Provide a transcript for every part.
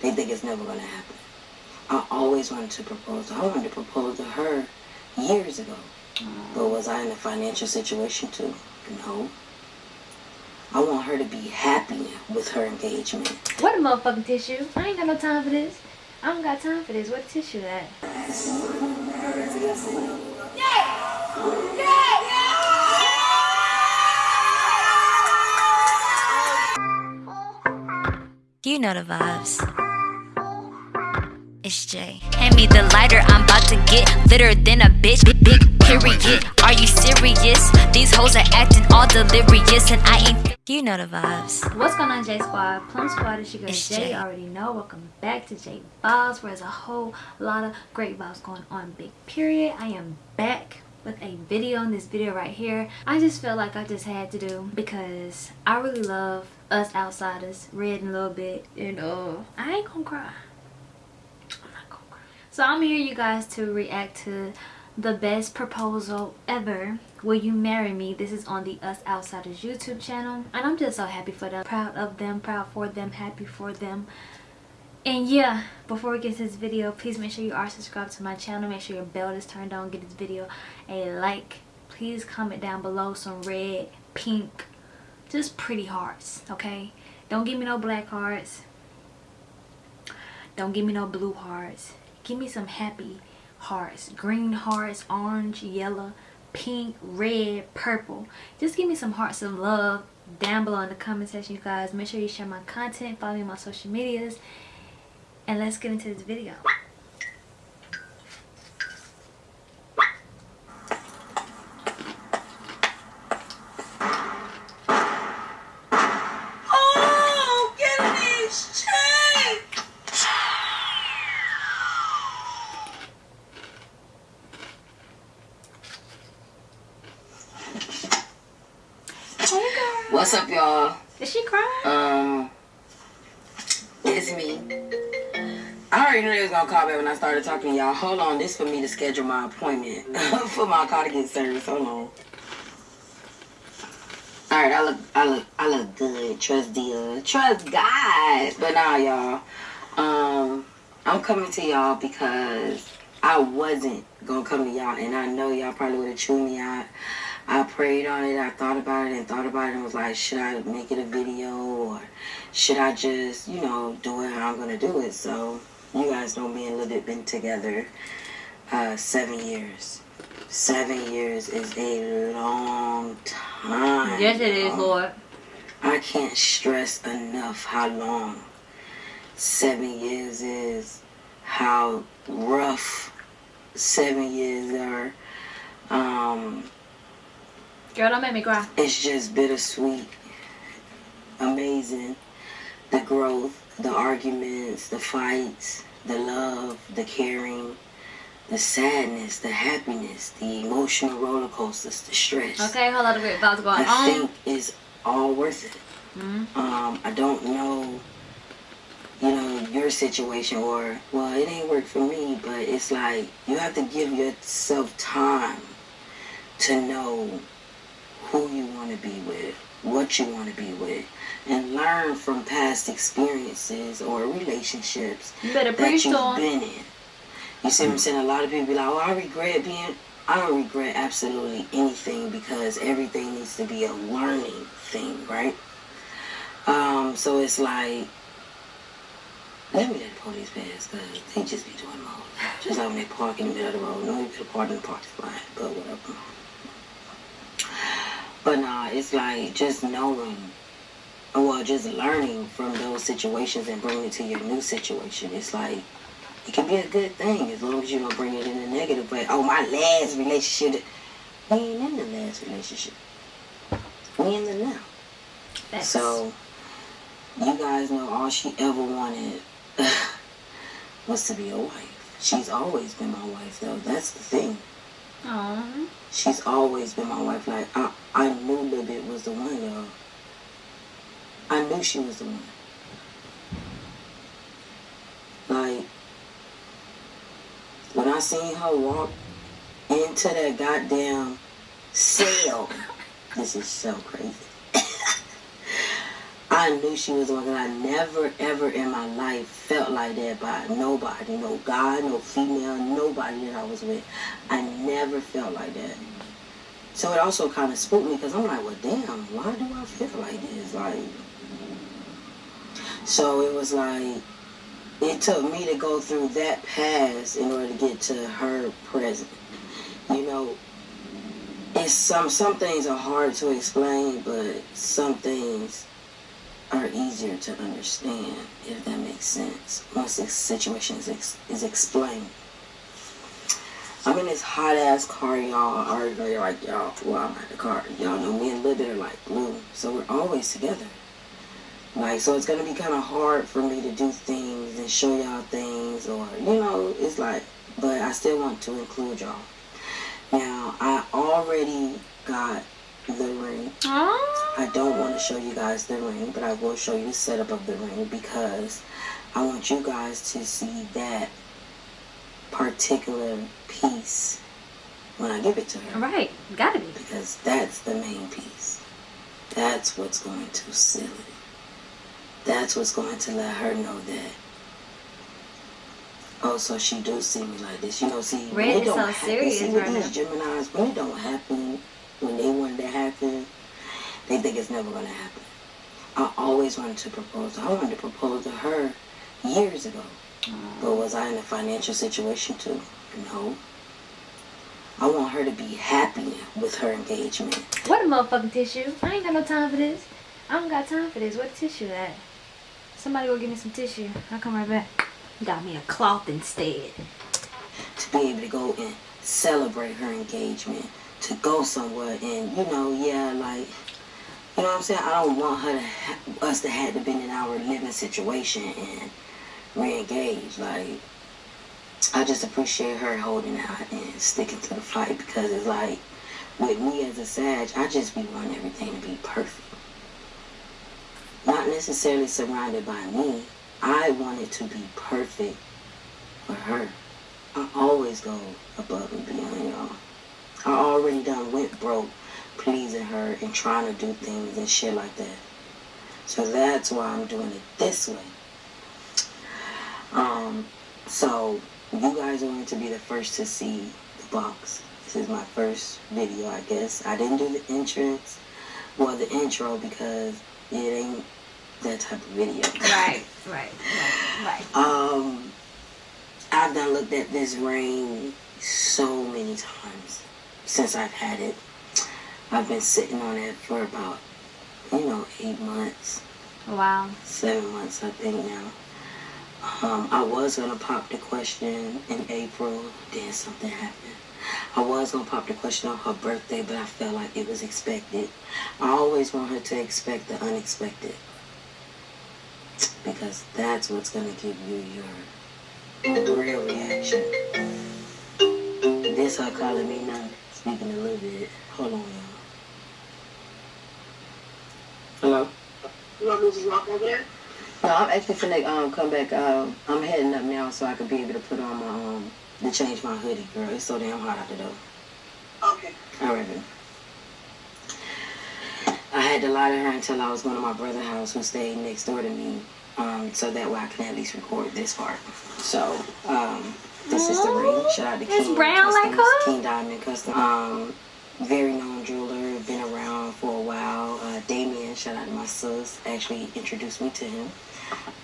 they think it's never gonna happen. I always wanted to propose. I wanted to propose to her years ago. But mm. was I in a financial situation to? No. I want her to be happy with her engagement. What a motherfucking tissue. I ain't got no time for this. I don't got time for this. What tissue at? You know the vibes. It's Jay. Hand me the lighter, I'm about to get litter than a bitch. Big, big period. Are you serious? These hoes are acting all delirious, and I ain't. You know the vibes. What's going on, J Squad? Plum Squad is your girl It's Jay. Jay. Already know. Welcome back to J Vibes, where there's a whole lot of great vibes going on. Big period. I am back with a video on this video right here. I just feel like I just had to do because I really love us outsiders, read a little bit, and uh, I ain't gonna cry. I'm not gonna cry. So I'm here, you guys, to react to the best proposal ever. Will you marry me? This is on the us outsiders youtube channel and i'm just so happy for them proud of them proud for them happy for them. And yeah before we get to this video please make sure you are subscribed to my channel. Make sure your bell is turned on. Give this video a like. Please comment down below some red pink just pretty hearts okay? Don't give me no black hearts. Don't give me no blue hearts give me some happy hearts. Green hearts orange yellow pink red purple. Just give me some hearts of love down below in the comment section you guys. Make sure you share my content. Follow me on my social medias. And let's get into this video when I started talking to y'all. Hold on, this for me to schedule my appointment for my car to get serviced. Hold on. All right, I look, I look, I look good. Trust uh, trust God. But now, y'all, um, I'm coming to y'all because I wasn't gonna come to y'all, and I know y'all probably would have chewed me out. I prayed on it. I thought about it and thought about it and was like, should I make it a video or should I just, you know, do it how I'm gonna do it? So you guys know me and Lil been together uh, seven years. Seven years is a long time. yes it is lord I can't stress enough how long seven years is, how rough seven years are. Um, girl don't make me cry it's just bittersweet, amazing. The growth, the arguments, the fights, the love, the caring, the sadness, the happiness, the emotional roller coasters, the stress. okay whole lot of great vibes going I on think it's all worth it. Mhm. Um, I don't know, you know, your situation or, well, it ain't worked for me, but it's like you have to give yourself time to know who you want to be with, what you want to be with, and learn from past experiences or relationships that you've 'em. been in. You see what I'm saying? A lot of people be like, oh, I regret being. I don't regret absolutely anything because everything needs to be a learning thing, right? Um, so it's like, let me let the police pass because they just be doing most. Just like when they park in the middle of the road. No, you could have parked in the parking lot, but whatever. But nah, it's like just knowing well, just learning from those situations and bringing it to your new situation. It's like it can be a good thing as long as you don't bring it in a negative way. Oh, my last relationship. We ain't in the last relationship. We in the now. Facts. So you guys know all she ever wanted was to be a wife. She's always been my wife though. That's the thing. Aw. She's always been my wife. Like I, I knew Lil Bit was the one, y'all. I knew she was the one. Like when I seen her walk into that goddamn cell, this is so crazy. I knew she was the one because I never, ever in my life felt like that by nobody. No guy, no female, nobody that I was with. I never felt like that. So it also kind of spooked me because I'm like, well, damn, why do I feel like this? Like, so it was like, it took me to go through that past in order to get to her present. You know, it's some some things are hard to explain, but some things are easier to understand if that makes sense once the situation is, ex- is explained. I'm in this hot ass car, y'all. I already know you're like, y'all, well, I'm at the car. Y'all know me and Libby are like glue, so we're always together. Like, so it's gonna be kind of hard for me to do things and show y'all things, or you know, it's like, but I still want to include y'all. Now, I already got the ring. Oh. I don't want to show you guys the ring, but I will show you the setup of the ring because I want you guys to see that particular piece when I give it to her. Right. Gotta be. Because that's the main piece. That's what's going to seal it. That's what's going to let her know that. Oh, so she do see me like this. You know, see, when Red it don't so happen, serious see, with right these Geminis, when it don't happen, when they want it to happen, they think it's never going to happen. I always wanted to propose. I wanted to propose to her years ago. Mm. But was I in a financial situation too? No. I want her to be happy with her engagement. What a motherfucking tissue. I ain't got no time for this. I don't got time for this. What tissue at? Somebody go give me some tissue. I'll come right back. Got me a cloth instead. to be able to go and celebrate her engagement, to go somewhere and you know, yeah, like you know what I'm saying. I don't want her to us to have to been in our living situation and re-engage. Like I just appreciate her holding out and sticking to the fight because it's like with me as a Sag, I just be wanting everything to be perfect. Not necessarily surrounded by me. I wanted to be perfect for her. I always go above and beyond, y'all. I already done went broke pleasing her and trying to do things and shit like that. So that's why I'm doing it this way. Um, so you guys are going to be the first to see the box. This is my first video, I guess. I didn't do the entrance, well, the intro because it ain't that type of video. Right, right, right, right. Um, I've done looked at this ring so many times since I've had it. I've been sitting on it for about, you know, eight months, Wow. seven months, I think now. Um, I was gonna pop the question in April, then something happened. I was gonna pop the question on her birthday, but I felt like it was expected. I always want her to expect the unexpected. Because that's what's gonna give you your real reaction. This her calling me now, speaking a little bit. Hold on, y'all. Hello? You want me to just walk over there? No, I'm actually finna um come back. Um, I'm heading up now so I can be able to put on my um to change my hoodie, girl. It's so damn hot out the door. Okay. All right, then. I had to lie to her until I was going to my brother's house, who stayed next door to me, um, so that way I can at least record this part. So, um, this is the ring. Shout out to It's King brown like Customs, her? King Diamond Custom. Um, very known jeweler, been around for a while. Uh, Damien, shout out to my sis, actually introduced me to him.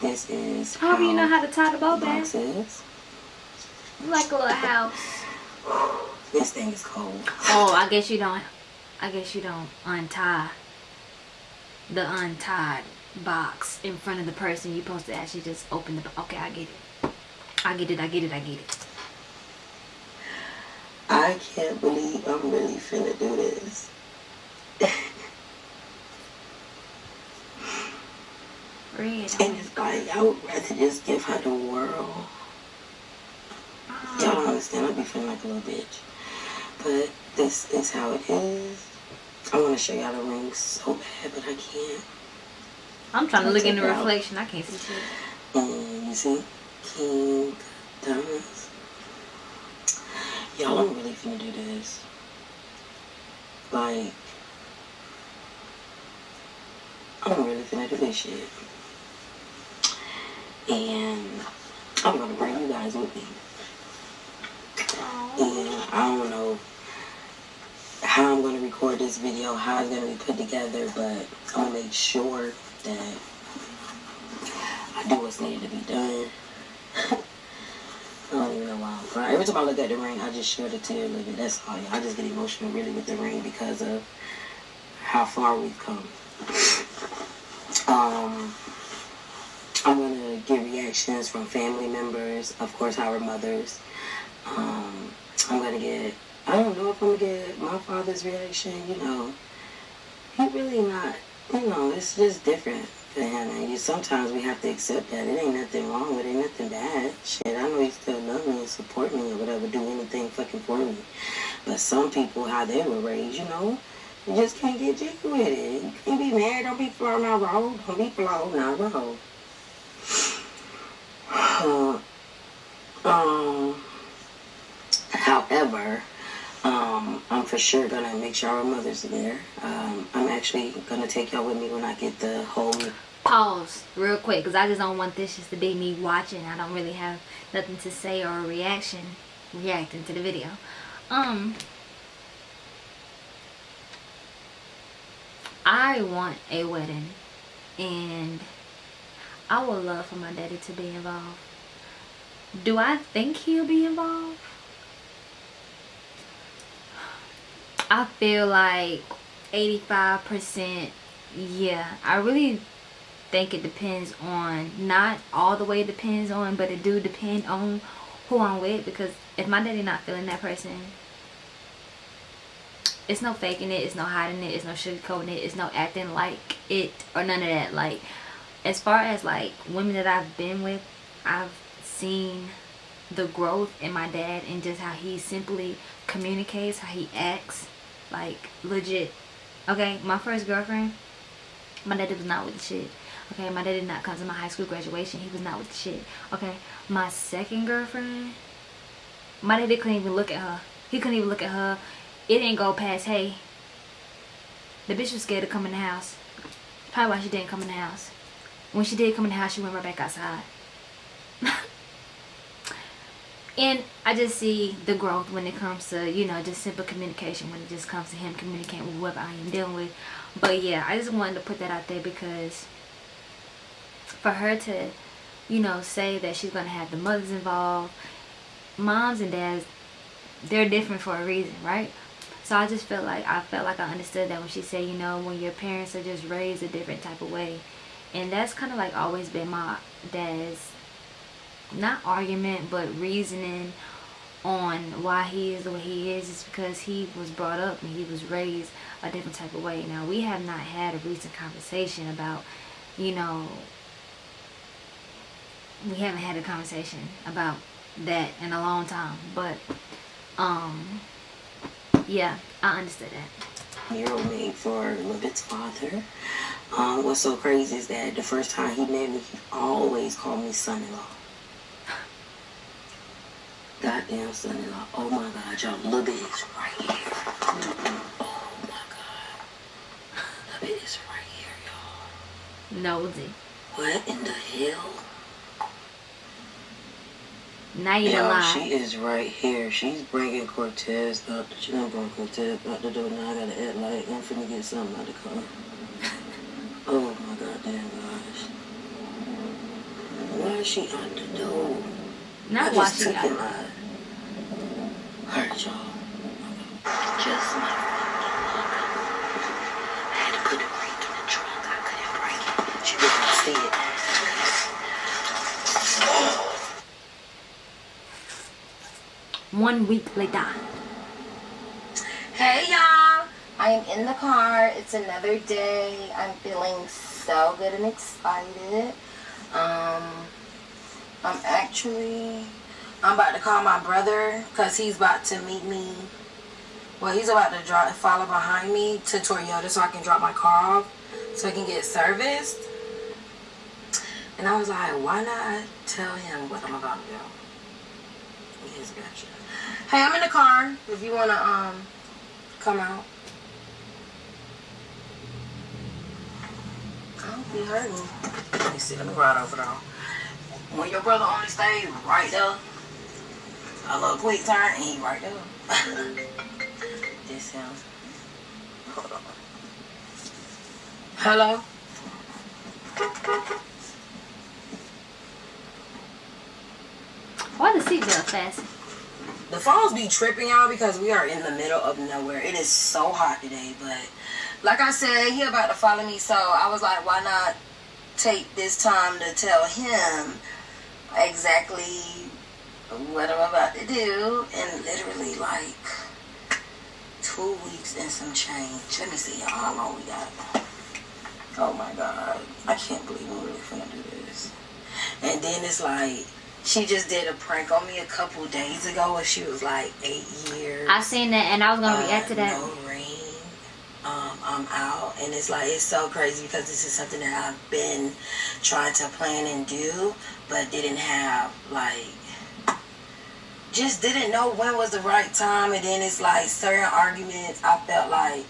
This is I hope you know how to tie the bow back. Like a little house. This thing is cold. Oh, I guess you don't. I guess you don't untie the untied box in front of the person. You're supposed to actually just open the. Okay, I get it. I get it. I get it. I get it. I can't believe I'm really finna do this. Red. And it's like, I would rather just give her the world. Uh-huh. Y'all don't understand, I be feeling like a little bitch. But this is how it is. I want to show y'all the ring so bad, but I can't. I'm trying to look in the out. reflection. I can't see shit. And you see, King Diamonds. Y'all, I'm really finna do this. Like, I'm really finna had to fish it. And I'm gonna bring you guys with me. And I don't know how I'm gonna record this video, how it's gonna be put together, but I'm gonna make sure that I do what's needed to be done. I don't even know why I'm crying. Every time I look at the ring, I just shed a tear a little bit. That's all. I just get emotional really with the ring because of how far we've come. Um, I'm gonna get reactions from family members, of course, our mothers. Um, I'm gonna get. I don't know if I'm gonna get my father's reaction. You know, he really not. You know, it's just different for him, and you sometimes we have to accept that it ain't nothing wrong with it, nothing bad. Shit, I know he still love me and support me or whatever, do anything fucking for me. But some people, how they were raised, you know, you just can't get jiggy with it. You can't be mad. Don't be flowing on road. Don't be flowing on road. Uh, um, however, um, I'm for sure gonna make sure our mothers there. Um, I'm actually gonna take y'all with me when I get the whole. Pause real quick because I just don't want this just to be me watching. I don't really have nothing to say or a reaction reacting to the video. Um, I want a wedding and I would love for my daddy to be involved. Do I think he'll be involved? I feel like 85% yeah. I really think it depends on not all the way depends on but it do depend on who I'm with because if my daddy not feeling that person it's no faking it it's no hiding it it's no sugarcoating it it's no acting like it or none of that like as far as like women that I've been with I've seen the growth in my dad and just how he simply communicates how he acts like legit. Okay my first girlfriend my daddy was not with the shit. Okay my dad did not come to my high school graduation he was not with the shit. Okay my second girlfriend my daddy couldn't even look at her. He couldn't even look at her. It didn't go past hey the bitch was scared to come in the house. Probably why she didn't come in the house. When she did come in the house she went right back outside and I just see the growth when it comes to you know just simple communication when it just comes to him communicating with whoever I am dealing with. But yeah I just wanted to put that out there because for her to you know say that she's gonna have the mothers involved moms and dads they're different for a reason right? So I just felt like I felt like I understood that when she said you know when your parents are just raised a different type of way. And that's kind of like always been my dad's not argument but reasoning on why he is the way he is is because he was brought up and he was raised a different type of way now we have not had a recent conversation about you know we haven't had a conversation about that in a long time but um yeah i understood that Hero made for Levit's father. Um, what's so crazy is that the first time he met me, he always called me son-in-law. Goddamn son-in-law. Oh my God, y'all, Lil Bit is right here. Oh my God. Lil Bit is right here, y'all. nosy What in the hell? now you Yo, lie she is right here. She's bringing Cortez up. She done brought Cortez out the door. Now I gotta act like I'm finna get something out the car. Oh my goddamn gosh. Why is she out the door? Not I why just she took got it out. Hurt y'all. Just my I had to put the brake in the trunk. I couldn't break it. She didn't see it. one week later Hey y'all, I am in the car. It's another day. I'm feeling so good and excited. Um, I'm actually, I'm about to call my brother because he's about to meet me. Well, he's about to drive, follow behind me to Toyota so I can drop my car off so I can get serviced. And I was like, why not tell him what I'm about to do? Yes, gotcha. Hey, I'm in the car. If you wanna um come out. Oh He heard me. Let me see. Let me ride over there. When your brother only stayed right there, a little quick turn, and he right there. this sounds. Hold on. Hello? Why the seatbelt fasten? The phones be tripping y'all because we are in the middle of nowhere. It is so hot today, but like I said, he about to follow me, so I was like, why not take this time to tell him exactly what I'm about to do and literally like two weeks and some change. Let me see y'all how long we got. Oh my god. I can't believe I'm really finna do this. And then it's like she just did a prank on me a couple days ago when she was like eight years. I seen that and I was gonna react to that. Uh, No ring. Um, I'm out, and it's like it's so crazy because this is something that I've been trying to plan and do, but didn't have like just didn't know when was the right time, and then it's like certain arguments I felt like.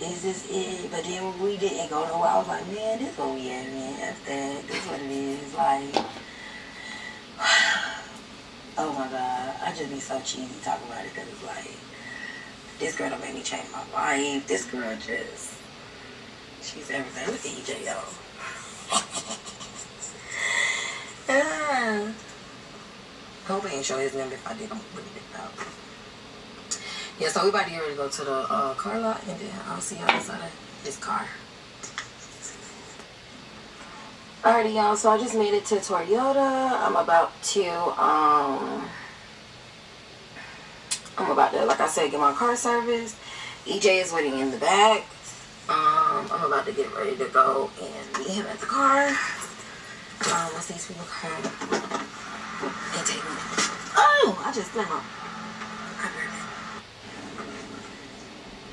Is this it? But then we didn't go nowhere. I was like, man, this what we at, man. That's that. This what it is. Like, oh my god, I just be so cheesy talking about it because it's like, this girl don't make me change my life. This girl just, she's everything. Look at EJ. ah. Hope I ain't show his number. If I did, I'm putting it out. Yeah, so we about to get ready to go to the uh, car lot and then I'll see y'all inside of this car. Alrighty, y'all. So I just made it to Toyota. I'm about to, um, I'm about to, like I said, get my car serviced. EJ is waiting in the back. Um, I'm about to get ready to go and meet him at the car. Um, once these people come and take me. Oh, I just. I'll be.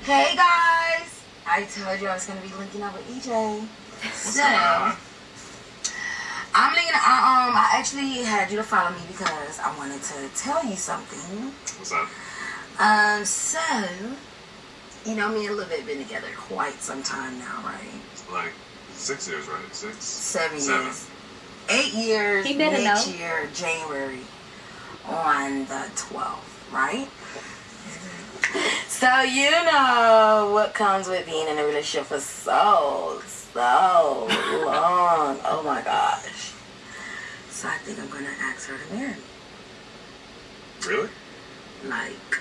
Hey guys! I told you I was gonna be linking up with EJ. So, I'm linking. I, um, I actually had you to follow me because I wanted to tell you something. What's up? Um, so, you know, me and Lil bit been together quite some time now, right? Like six years, right? Six. Seven, Seven. years. Eight years He better next know. year, January, on the 12th, right? So you know what comes with being in a relationship for so, so long. Oh my gosh. So I think I'm gonna ask her to marry me. Really? Like,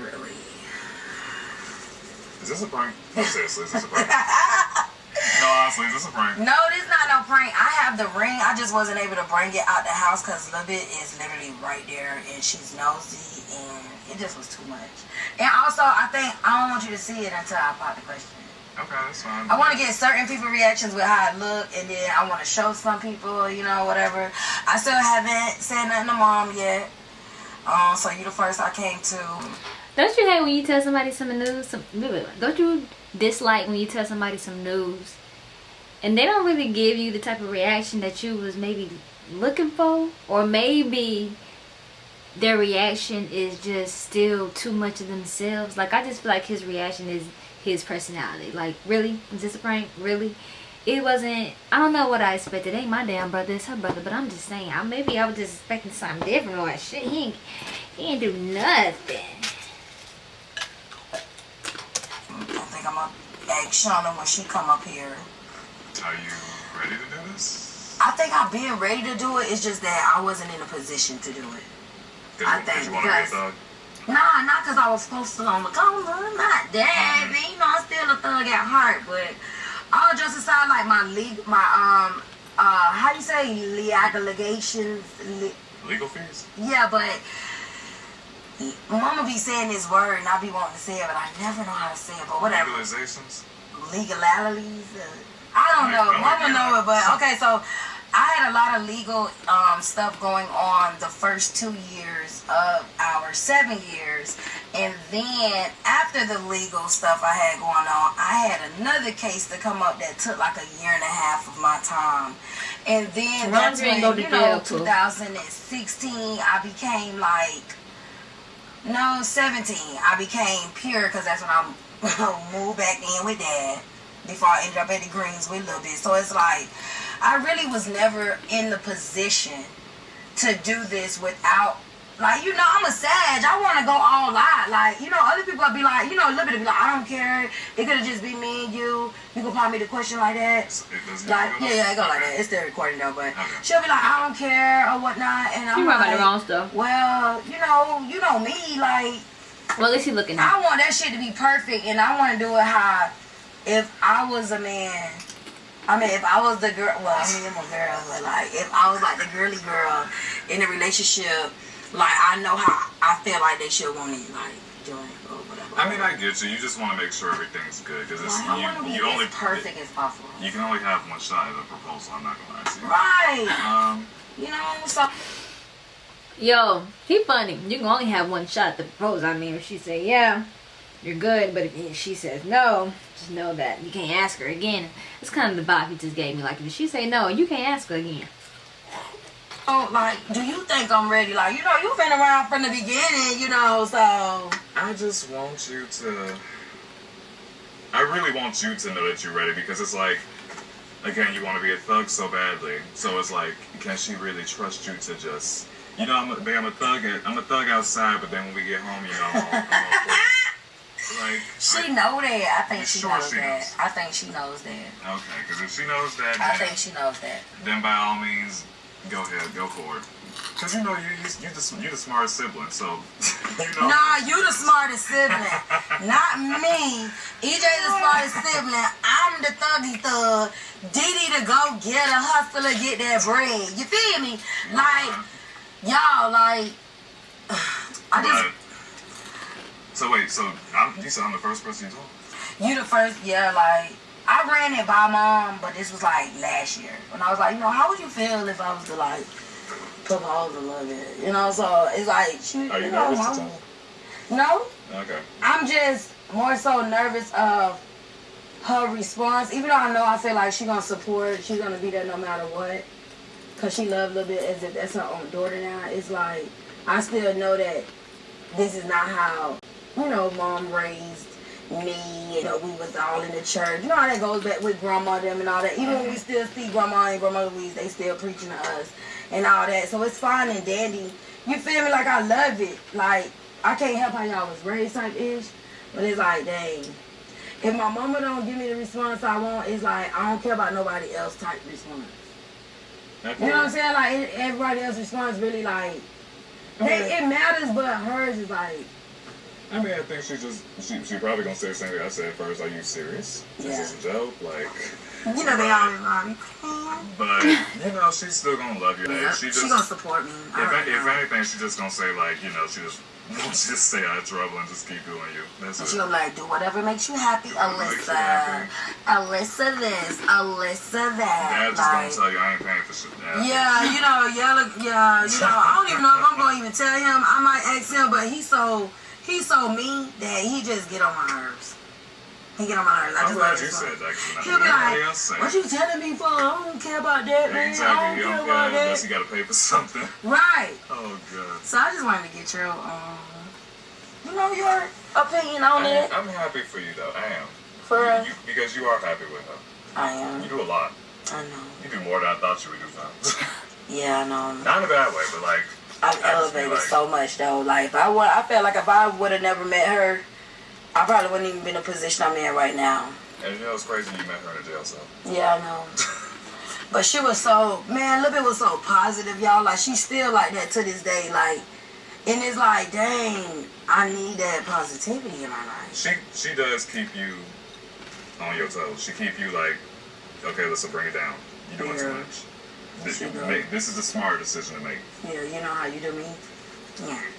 really. Is this a prank? No, seriously, is this a prank? no, honestly, is this a prank? No, this is not no prank. I have the ring. I just wasn't able to bring it out the house because Lil Bit is literally right there and she's nosy and it just was too much. And also, I think I don't want you to see it until I pop the question. Okay, that's fine. I want to get certain people reactions with how I look, and then I want to show some people, you know, whatever. I still haven't said nothing to mom yet. Um, so you the first I came to. Don't you hate when you tell somebody some news? Some, don't you dislike when you tell somebody some news and they don't really give you the type of reaction that you was maybe looking for? Or maybe their reaction is just still too much of themselves? Like, I just feel like his reaction is his personality. Like, really? Is this a prank? Really? It wasn't, I don't know what I expected. It ain't my damn brother, it's her brother. But I'm just saying, I, maybe I was just expecting something different or shit. He ain't, he ain't do nothing. I think I'm gonna ask Shauna when she come up here. Are you ready to do this? I think I've been ready to do it. It's just that I wasn't in a position to do it. I think cause you want to be a? Nah, not because I was posted on the corner. Not that. But, you know, I'm still a thug at heart. But all just aside, like my league, my um, uh, how you say legal allegations? Le- Legal fees? yeah, but Mama be saying this word, and I be wanting to say it, but I never know how to say it. But whatever. Legalizations? legalities. Uh, I don't know. Like, Mama yeah. know it, but okay. So I had a lot of legal um, stuff going on the first two years of our seven years, and then after the legal stuff I had going on, I had another case to come up that took like a year and a half of my time. And then Long that's when, you know, 2016, I became like no, 17. I became pure because that's when I moved back in with dad. before I ended up at the Greens with little bit. So it's like I really was never in the position to do this without like you know I'm a sage. I want to go all out. Like you know other people will be like you know a little bit be like I don't care. It could have just be me and you. You can pop me the question like that. Like yeah, yeah, it go like that. It's still recording though, but she'll be like I don't care or whatnot, and I'm You right about like, the wrong stuff. well, you know, you know me, like Well, at least he looking At. I want that shit to be perfect, and I want to do it how if I was a man. I mean, if I was the girl, well, I mean, I'm a girl, but like, if I was like the girly girl in a relationship, like, I know how I feel like they should want it, like, doing or whatever. I mean, I get you. You just want to make sure everything's good because it's Like, I want to be you. You only as perfect as possible. You can only have one shot at a proposal. I'm not gonna lie to you. Right. Um, You know, so Yo, he funny. You can only have one shot to propose. I mean, if she say yeah, you're good. But if she says no, just know that you can't ask her again. It's kind of the vibe he just gave me. Like if she say no, you can't ask her again. Oh, like, do you think I'm ready? Like, you know, you've been around from the beginning, you know, so. I just want you to. I really want you to know that you're ready because it's like, again, you want to be a thug so badly. So it's like, can she really trust you to just, you know, I'm a, babe, I'm a thug. At, I'm a thug outside, but then when we get home, you know, I'm, I'm like. She I- know that. I think she sure knows she that. knows? I think she knows that. Okay, because if she knows that, I think she knows that. then by all means, go ahead, go for it. Because you know you you you the you the smartest sibling, so you know. Nah, you the smartest sibling, not me. EJ the smartest sibling. I'm the thuggy thug. Didi to go get a hustler, get that bread. You feel me? Like y'all, like I just so wait, so I'm, you said I'm the first person you told? You the first, yeah, like, I ran it by mom, but this was like last year. When I was like, you know, how would you feel if I was to like propose a little bit? You know, so it's like, she, Are you you know, nervous to I'm- no, Okay. I'm just more so nervous of her response. Even though I know I feel like she gonna support, she's gonna be there no matter what. Cause she love a little bit as if that's her own daughter now. It's like I still know that this is not how you know mom raised me. You know we was all in the church. You know how that goes back with grandma them and all that. Even when we still see grandma and grandma Louise, they still preaching to us and all that. So it's fine and dandy. You feel me? Like I love it. Like I can't help how y'all was raised type ish, but it's like dang. If my mama don't give me the response I want, it's like I don't care about nobody else type response. Okay. You know what I'm saying? Like everybody else's response really like they, it matters, but hers is like I mean, I think she just she, she probably gonna say the same thing I said first. Are you serious? Is Yeah. this a joke? Like, you know they always like but you know she's still gonna love you. yeah, she just she, gonna support me. If, if anything, she just gonna say like you know she just she just stay out of trouble and just keep doing you. That's And it. she gonna like, do whatever makes you happy, makes you Alyssa. happy. Alyssa this, Alyssa that. just gonna tell you I ain't paying for shit. Dad. Yeah, you know, yeah, look, yeah, you know, I don't even know if I'm gonna even tell him. I might ask him, but he's so he's so mean that he just get on my nerves. He get on my nerves. I I'm just glad like you said that. He'll be like, "What you telling me for? I don't care about that, man. I don't care about care unless you gotta pay for something. Right. Oh god. So I just wanted to get your um, you know, your opinion on I, it. I'm happy for you though. I am. For You, you, because you are happy with her. I am. You do a lot. I know. You do more than I thought you would do. Yeah, I know. Not in a bad way, but like I've I just feel elevated so much though. Like I would, I felt like if I would have never met her, I probably wouldn't even been in the position I'm in right now. And you know it's crazy you met her in a jail cell. Yeah, I know. But she was so man, Libby was so positive, y'all. Like she's still like that to this day. Like, and it's like, dang, I need that positivity in my life. She she does keep you on your toes. She keep you like, okay, let's bring it down. You doing too Yeah. much. This, you does. make, this is a smart decision to make. Yeah, you know how you do me. Yeah.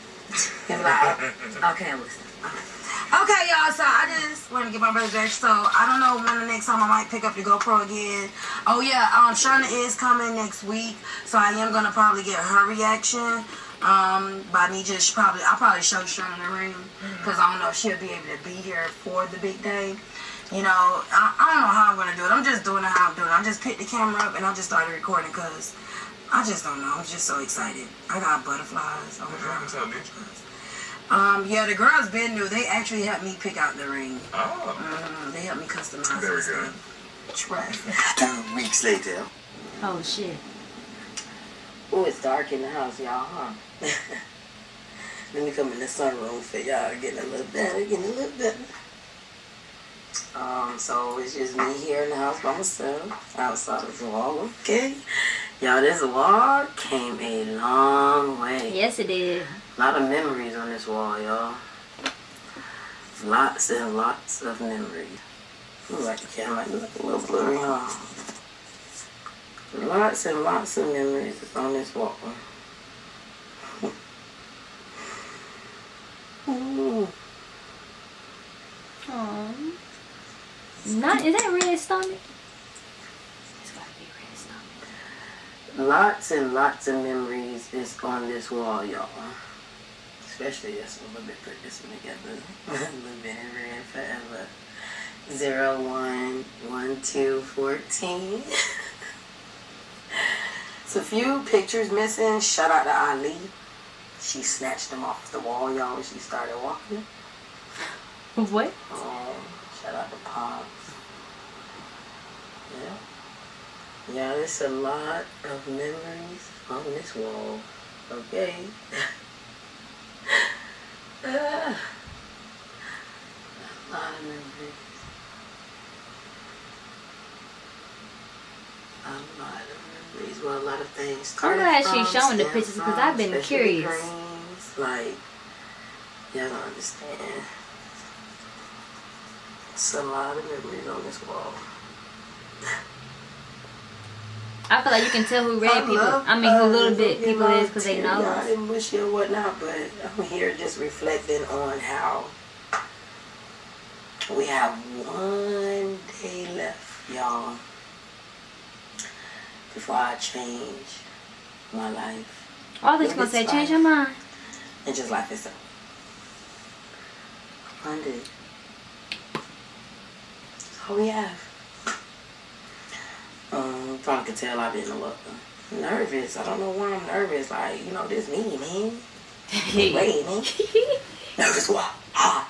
Like, okay, listen. Okay, y'all. So I just want to get my brother back. So I don't know when the next time I might pick up the GoPro again. Oh yeah, um, Shauna is coming next week, so I am gonna probably get her reaction. Um, by me just probably, I'll probably show Shauna the ring because I don't know if she'll be able to be here for the big day. You know, I, I don't know how I'm gonna do it. I'm just doing it how I'm doing it. I just picked the camera up and I just started recording because I just don't know. I'm just so excited. I got butterflies. Oh, What you haven't told Nietzsche? Um, yeah, the girls been new. They actually helped me pick out the ring. Oh, Mm, they helped me customize Very this good. thing. Trust. Two weeks later. Oh shit. Oh, it's dark in the house, y'all, huh? Let me come in the sunroom for y'all getting a little better, getting a little better. Um, so it's just me here in the house by myself, outside of the wall, okay? Y'all, this wall came a long way. Yes, it did. A lot of memories on this wall, y'all. Lots and lots of memories. Look like the camera might look a little blurry, huh? Lots and lots of memories on this wall. Ooh. Not is that red stomach? It's gotta be red stomach. Lots and lots of memories is on this wall, y'all. Especially this one. Let me put this one together. Living in red forever. Zero one one two fourteen. It's a few pictures missing. Shout out to Ali. She snatched them off the wall, y'all, when she started walking. What? Um, shout out to Pops. Yeah. Yeah, there's a lot of memories on this wall. Okay. Ah. a lot of memories. A lot of memories. Well, a lot of things. I'm glad she's showing the pictures because I've been curious. Like, y'all don't understand. It's a lot of memories on this wall. I feel like you can tell who red I people. love, I mean, who uh, little bit people is because they know. and mushy or whatnot, but I'm here just reflecting on how we have one day left, y'all, before I change my life Oh, I thought you gonna say change your mind. and just life itself. One day. That's all we have. Um, you probably can tell I've been a little nervous. I don't know why I'm nervous. Like, you know, this me, man. Wait, man. Nervous what? Ah.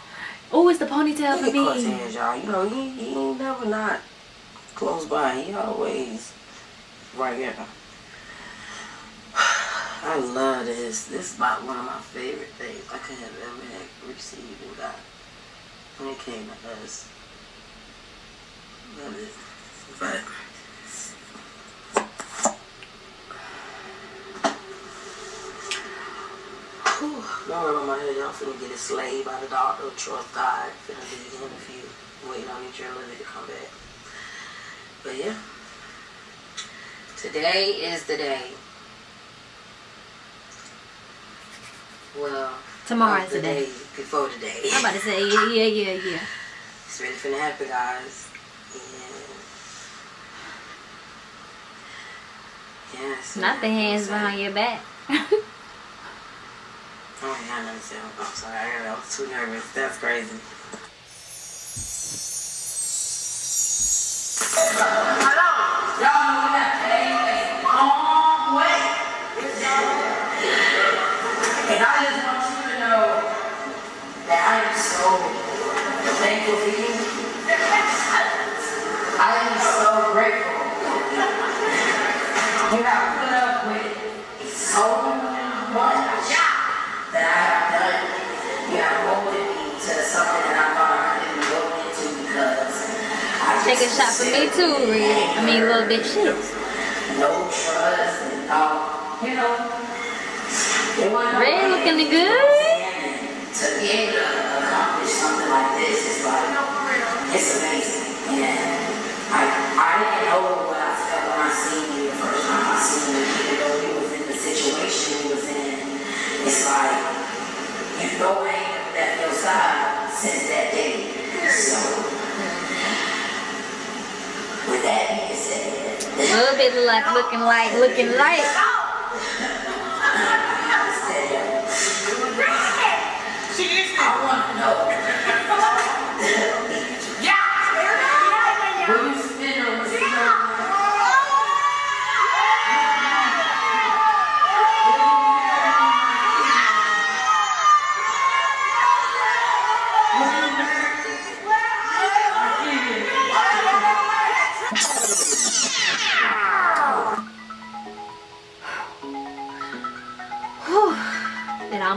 oh, it's the ponytail for me. Cortez, y'all. You know, he, he ain't never not close by. He always right here. I love this. This is about one of my favorite things I could have ever had received and got when it came to us. Love it. But Whew, don't rub on my head. Y'all finna get a slave by the doctor. Trust God. Finna be in a few. Waiting on each other to come back. But yeah. Today is the day. Well, Tomorrow is the day. before today. I'm about to say yeah, yeah, yeah, yeah. It's ready finna happen, guys. And yeah, it's Not the hands behind your back. Oh, yeah, I never said. I'm sorry. I was too nervous. That's crazy. And I just want you to know that I am so thankful you. I am so grateful. Take a shot for me too, Red. I mean, little bit shit. Red looking good. to be able to accomplish something like this is like, it's amazing. And I, I didn't know what I felt when I seen you the first time I seen you, even though you was in the situation you was in. It's like, you know ain't left your side since that day. So, with that being said, A little bit like looking like looking like. she I want to know.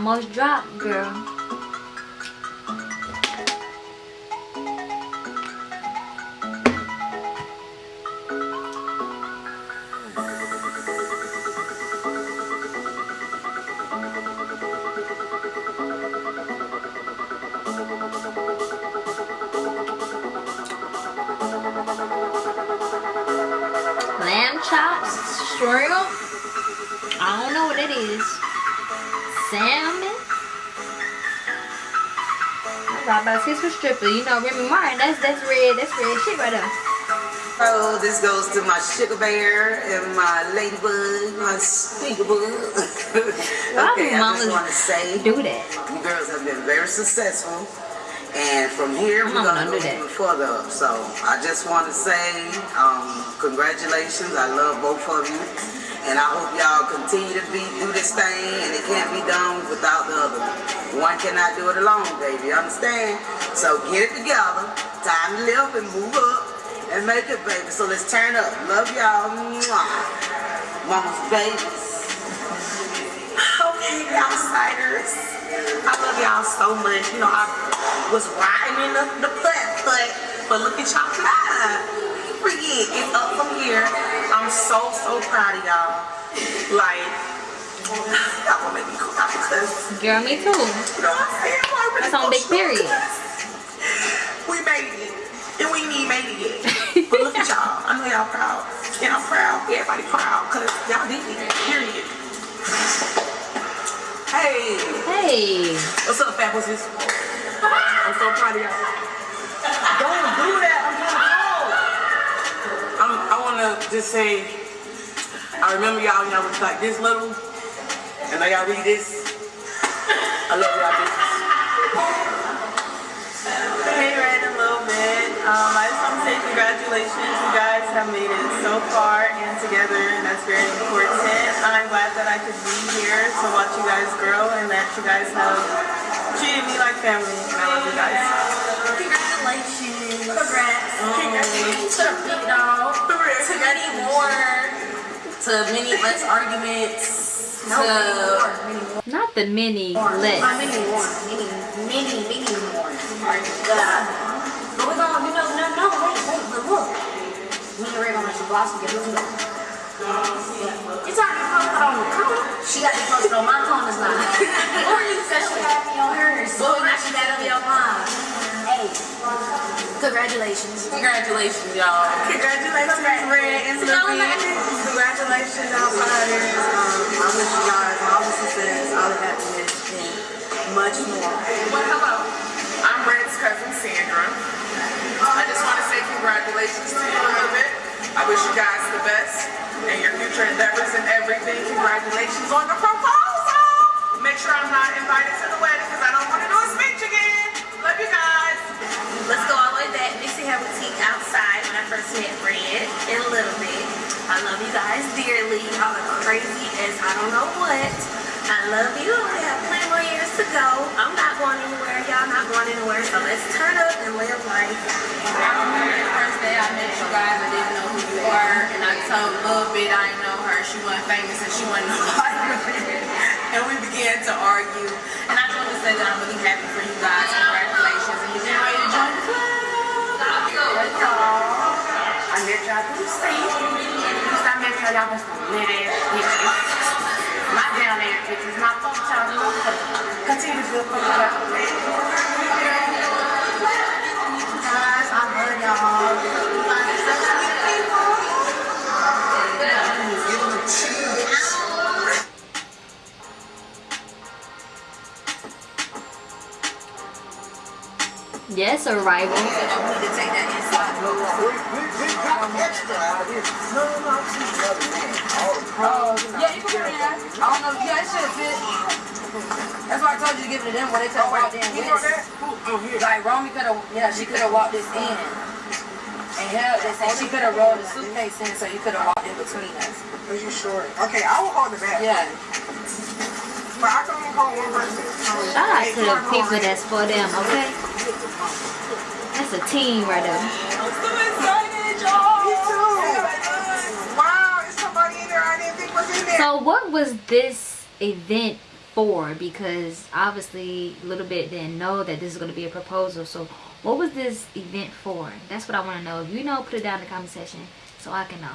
Almost dropped, girl. Lamb chops, shrimp. I don't know what it is. Salmon. I thought about six for stripper. You know Remy Martin. That's that's red. That's red shit right there. Oh, this goes to my sugar bear and my ladybug, my stinker bug. Why okay, I mamas just want to say Do that. you girls have been very successful. And from here, I'm we're going to gonna go even further up. So I just want to say um, congratulations. I love both of you. And I hope y'all continue to be do this thing. And it can't be done without the other. One cannot do it alone, baby. Understand? So get it together. Time to live and move up and make it, baby. So let's turn up. Love y'all. Mama's babies. Okay, outsiders. I love y'all so much. You know, I was riding in the, the butt, but but look at y'all Forget it's up from here. I'm so so proud of y'all. Like y'all gonna make me cry because Girl, me too. you know what I'm saying? I'm already That's on big period. We made it. And we ain't even made it yet. But look at y'all. I know y'all proud. And I'm proud. Everybody proud because y'all did it. Period. Hey. Hey. What's up, fat pussies? I'm so proud of y'all. Don't do that. I'm getting cold. I'm, I want to just say, I remember y'all when y'all was like this little. And now y'all read this. I love y'all bitches. Hey, right a little bit. Um, I just want to say congratulations. You guys have made it so far and together, and that's very important. I'm glad that I could be here to watch you guys grow and that you guys have treated me like family. And I love you guys. Congratulations. Congrats. Congratulations. To the big dog. To many more. To many less arguments. No, many more. Many more. Not the mini Uh, list. many more. Many, many, many more. Uh, but we're going, you know, no, no, wait, wait, but look. Me and Ray gonna make some blossom together. Look. Yeah. It's already posted on the cover. She got it posted on my comments now. or you said she had me on hers. So now she got it on your mine. Congratulations. Congratulations, y'all. Congratulations, Red and. Congratulations, outsiders. Um, I wish you guys all the success, all the happiness, and much more. Well, hello. I'm Red's cousin, Sandra. I just want to say congratulations to you a little bit. I wish you guys the best in your future endeavors and everything. Congratulations on the proposal. Make sure I'm not invited to the Red in a little bit. I love you guys dearly. Y'all are crazy as I don't know what. I love you. I have plenty more years to go. I'm not going anywhere. Y'all not going anywhere. So let's turn up and live life. I remember the first day I met you guys, I didn't know who you were, and I told a little bit I didn't know her. She wasn't famous and she wasn't nobody. and we began to argue. And I just want to say that I'm really happy for you guys. Congratulations. And you're getting ready to join the club. I met Madem, it is not top channel, continue to do Yes, arrival. We need to take that inside. Yeah, you can put it. I don't know. Yeah, it should fit. That's why I told you to give it to them when they could have walked in this. Like, Romy could have, yeah, she could have walked this in. And held this, and she could have rolled the suitcase in so you could have walked in between us. Are you sure? Okay, I will hold the back. Yeah. But I can only hold one person. Shout out to the people that's for them, okay? That's a team right there. I'm so excited, y'all. Me too. Wow, is somebody in there I didn't think was in there. So what was this event for because obviously a little bit didn't know that this is going to be a proposal so what was this event for that's what i want to know if you know put it down in the comment section so i can know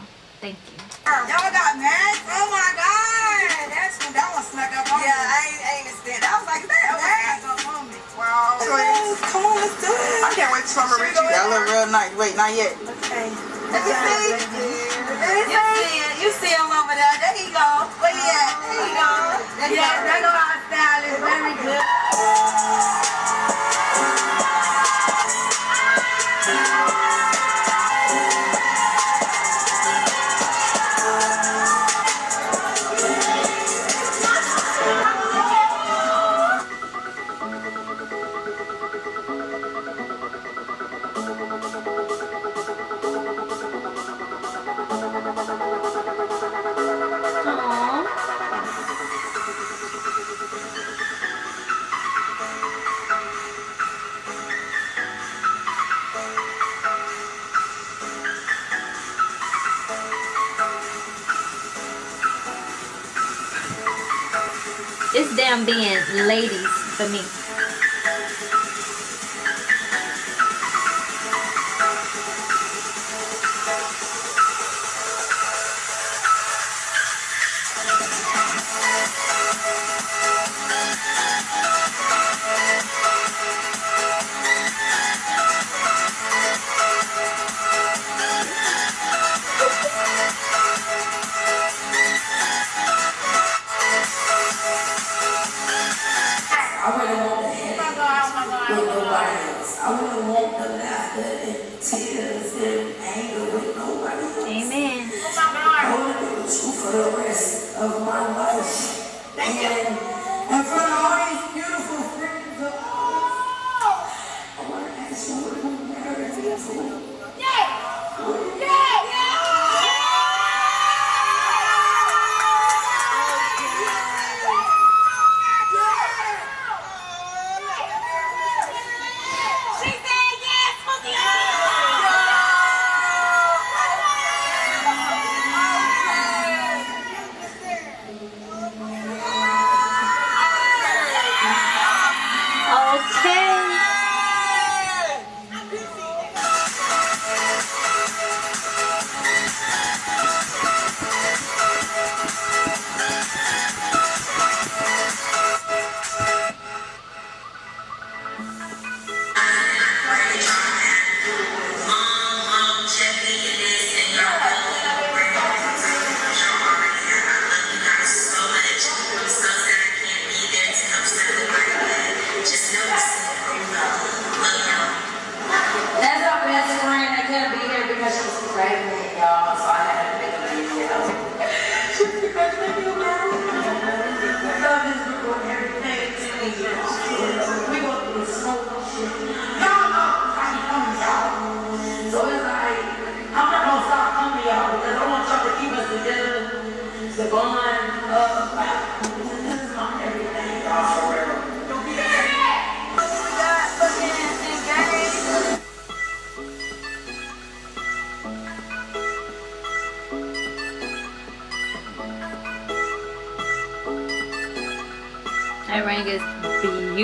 thank you. Y'all got mad? Oh my god. That's that one snuck up on me yeah i ain't, I ain't understand i was like that that snuck up on me wow. Yes, come on let's do it. I can't wait to summer with you that look real nice. Wait not yet. Okay. Let me see. You see it. You see him over there. There he go. Where he at? There he go. Uh-huh. Yeah, there go our stylist. Very good. That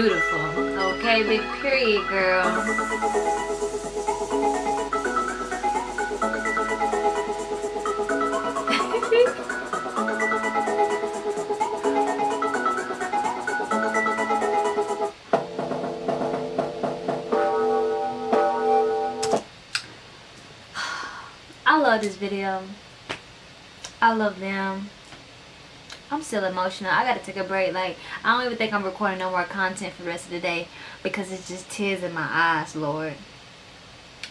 beautiful. Okay, big period, girl. I love this video. I love them. I'm still emotional. I gotta take a break. Like, I don't even think I'm recording no more content for the rest of the day because it's just tears in my eyes, Lord.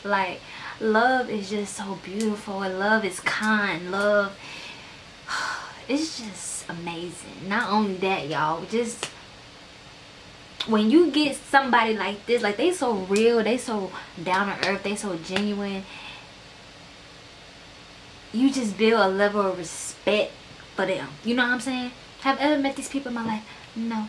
Like, love is just so beautiful and love is kind. Love, it's just amazing. Not only that, y'all, just when you get somebody like this, like they so real, they so down to earth, they so genuine, you just build a level of respect for them. You know what I'm saying? Have ever met these people in my life? No.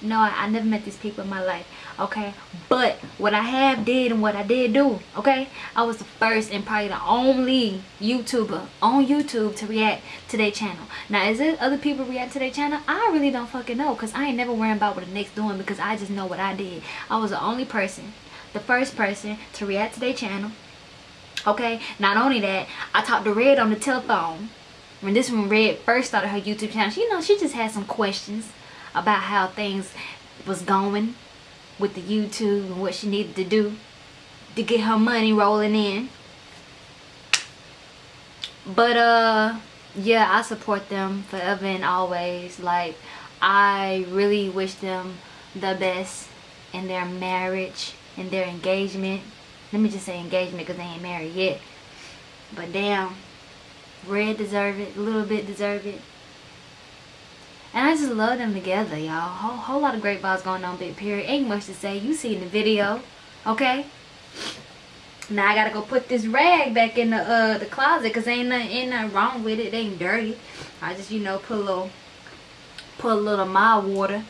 No, I, I never met these people in my life. Okay. But what I have did and what I did do. Okay. I was the first and probably the only YouTuber on YouTube to react to their channel. Now, is it other people react to their channel? I really don't fucking know. Because I ain't never worrying about what the next doing. Because I just know what I did. I was the only person. The first person to react to their channel. Okay. Not only that, I talked to Red on the telephone when this one Red first started her YouTube channel, she, you know, she just had some questions about how things was going with the YouTube and what she needed to do to get her money rolling in. But uh yeah, I support them forever and always. Like I really wish them the best in their marriage, and their engagement. Let me just say engagement because they ain't married yet. But damn, Red deserve it, a little bit deserve it. And I just love them together, y'all. Whole, whole lot of great vibes going on, big period. Ain't much to say. You see in the video, okay? Now I gotta go put this rag back in the uh the closet because ain't nothing, ain't nothing wrong with it. It ain't dirty. I just, you know, put a little put a little mild water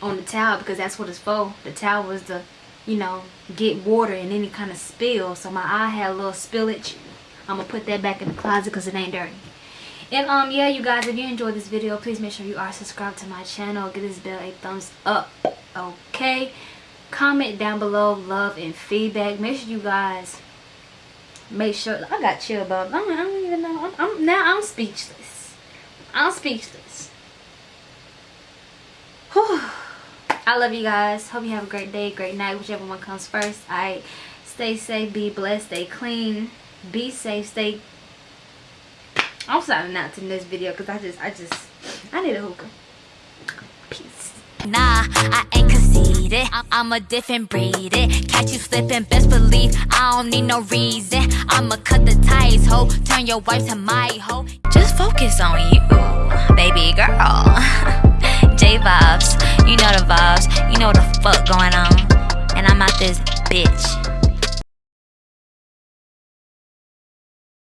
on the towel because that's what it's for. The towel was to, you know, get water in any kind of spill. So my eye had a little spillage. I'm gonna put that back in the closet because it ain't dirty. And um yeah you guys if you enjoyed this video please make sure you are subscribed to my channel. Give this bell a thumbs up. Okay. Comment down below love and feedback. Make sure you guys make sure I got chill bumps. I I don't even know. I'm, I'm now I'm speechless. I'm speechless. Whew. I love you guys. Hope you have a great day, great night, whichever one comes first. Alright. Stay safe, be blessed, stay clean, be safe, stay I'm signing out to this video because I just, I just, I need a hookah. Peace. Nah, I ain't conceited. I'm a different breed. It. Catch you slipping, best believe I don't need no reason. I'ma cut the ties, ho. Turn your wife to my hoe. Just focus on you, baby girl. J vibes, you know the vibes. You know the fuck going on. And I'm out this bitch.